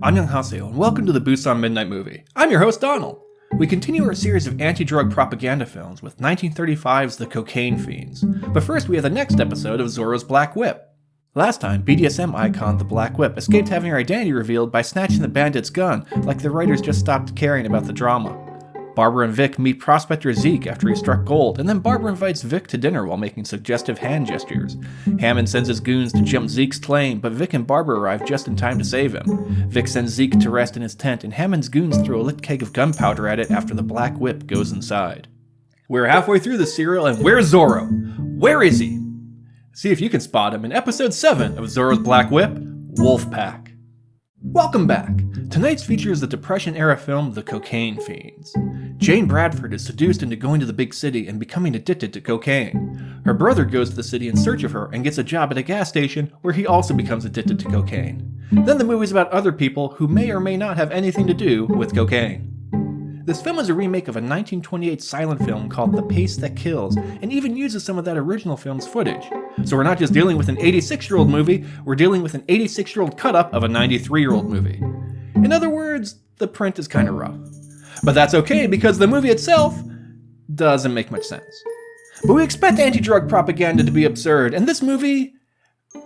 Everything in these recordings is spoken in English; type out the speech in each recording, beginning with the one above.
Annyeonghaseyo and welcome to the Busan Midnight Movie. I'm your host Donald. We continue our series of anti-drug propaganda films with 1935's The Cocaine Fiends. But first we have the next episode of Zorro's Black Whip. Last time, BDSM icon The Black Whip escaped having her identity revealed by snatching the bandit's gun, like the writers just stopped caring about the drama. Barbara and Vic meet prospector Zeke after he struck gold, and then Barbara invites Vic to dinner while making suggestive hand gestures. Hammond sends his goons to jump Zeke's claim, but Vic and Barbara arrive just in time to save him. Vic sends Zeke to rest in his tent, and Hammond's goons throw a lit keg of gunpowder at it after the Black Whip goes inside. We're halfway through the serial, and where's Zorro? Where is he? See if you can spot him in episode 7 of Zorro's Black Whip, Wolfpack. Welcome back! Tonight's feature is the Depression-era film The Cocaine Fiends. Jane Bradford is seduced into going to the big city and becoming addicted to cocaine. Her brother goes to the city in search of her and gets a job at a gas station where he also becomes addicted to cocaine. Then the movie's about other people who may or may not have anything to do with cocaine. This film is a remake of a 1928 silent film called The Pace That Kills, and even uses some of that original film's footage. So we're not just dealing with an 86-year-old movie, we're dealing with an 86-year-old cut-up of a 93-year-old movie. In other words, the print is kinda rough. But that's okay because the movie itself doesn't make much sense. But we expect anti-drug propaganda to be absurd, and this movie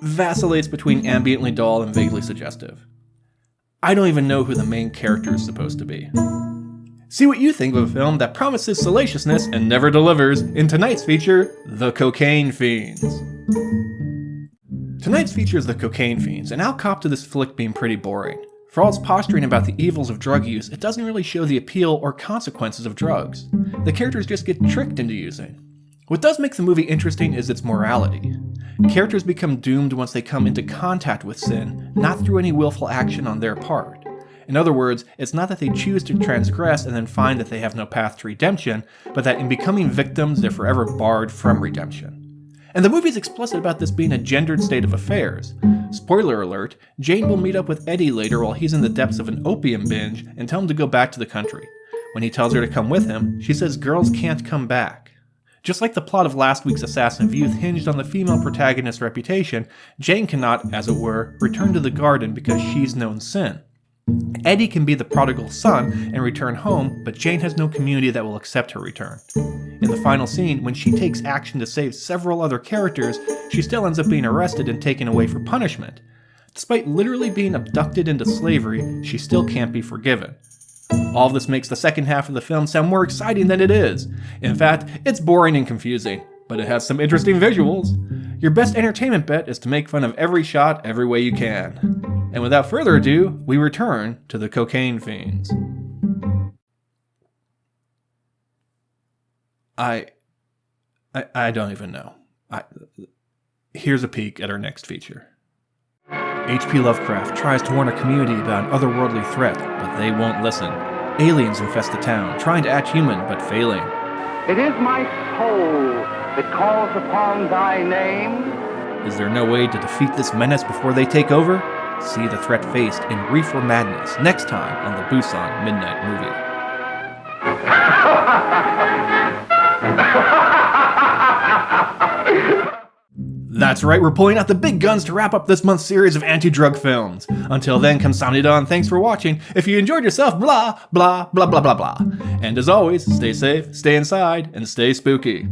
vacillates between ambiently dull and vaguely suggestive. I don't even know who the main character is supposed to be. See what you think of a film that promises salaciousness and never delivers in tonight's feature, The Cocaine Fiends. Tonight's feature is The Cocaine Fiends, and I'll cop to this flick being pretty boring. For all its posturing about the evils of drug use, it doesn't really show the appeal or consequences of drugs. The characters just get tricked into using. What does make the movie interesting is its morality. Characters become doomed once they come into contact with sin, not through any willful action on their part. In other words, it's not that they choose to transgress and then find that they have no path to redemption, but that in becoming victims, they're forever barred from redemption. And the movie's explicit about this being a gendered state of affairs. Spoiler alert, Jane will meet up with Eddie later while he's in the depths of an opium binge and tell him to go back to the country. When he tells her to come with him, she says girls can't come back. Just like the plot of last week's Assassin of Youth hinged on the female protagonist's reputation, Jane cannot, as it were, return to the garden because she's known sin. Eddie can be the prodigal son and return home, but Jane has no community that will accept her return. In the final scene, when she takes action to save several other characters, she still ends up being arrested and taken away for punishment. Despite literally being abducted into slavery, she still can't be forgiven. All this makes the second half of the film sound more exciting than it is. In fact, it's boring and confusing, but it has some interesting visuals. Your best entertainment bet is to make fun of every shot every way you can. And without further ado, we return to the cocaine fiends. I, I, I don't even know. I, here's a peek at our next feature. H.P. Lovecraft tries to warn a community about an otherworldly threat, but they won't listen. Aliens infest the town, trying to act human, but failing. It is my soul that calls upon thy name. Is there no way to defeat this menace before they take over? See the threat faced in Reefer Madness next time on the Busan Midnight Movie. That's right, we're pulling out the big guns to wrap up this month's series of anti-drug films. Until then, kamsamnida thanks for watching. If you enjoyed yourself, blah, blah, blah, blah, blah, blah. And as always, stay safe, stay inside, and stay spooky.